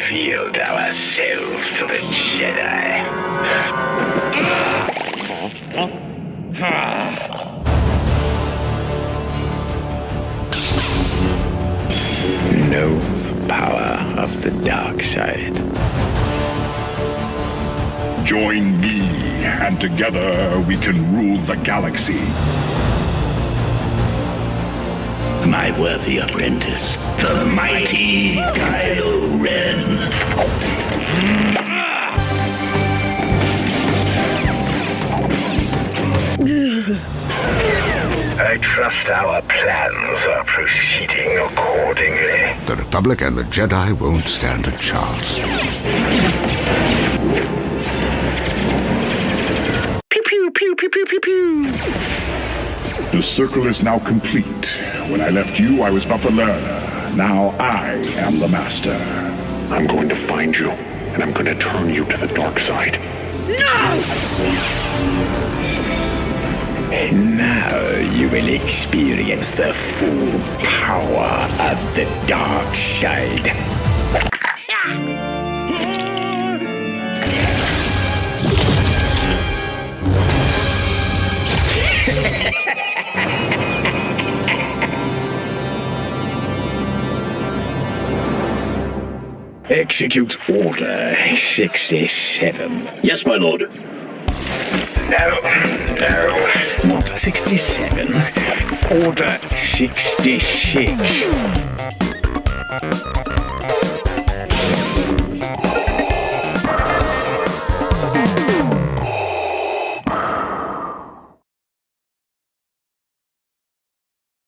yourselves to the Jedi. Know the power of the dark side. Join me, and together we can rule the galaxy. My worthy apprentice, the mighty Kylo Ren. I trust our plans are proceeding accordingly. The Republic and the Jedi won't stand a chance. Pew pew pew pew pew pew pew. The circle is now complete. When I left you, I was but the learner. Now I am the master. I'm going to find you, and I'm going to turn you to the dark side. No! And now you will experience the full power of the dark side. Execute Order 67. Yes, my lord. No, no, not 67. Order 66.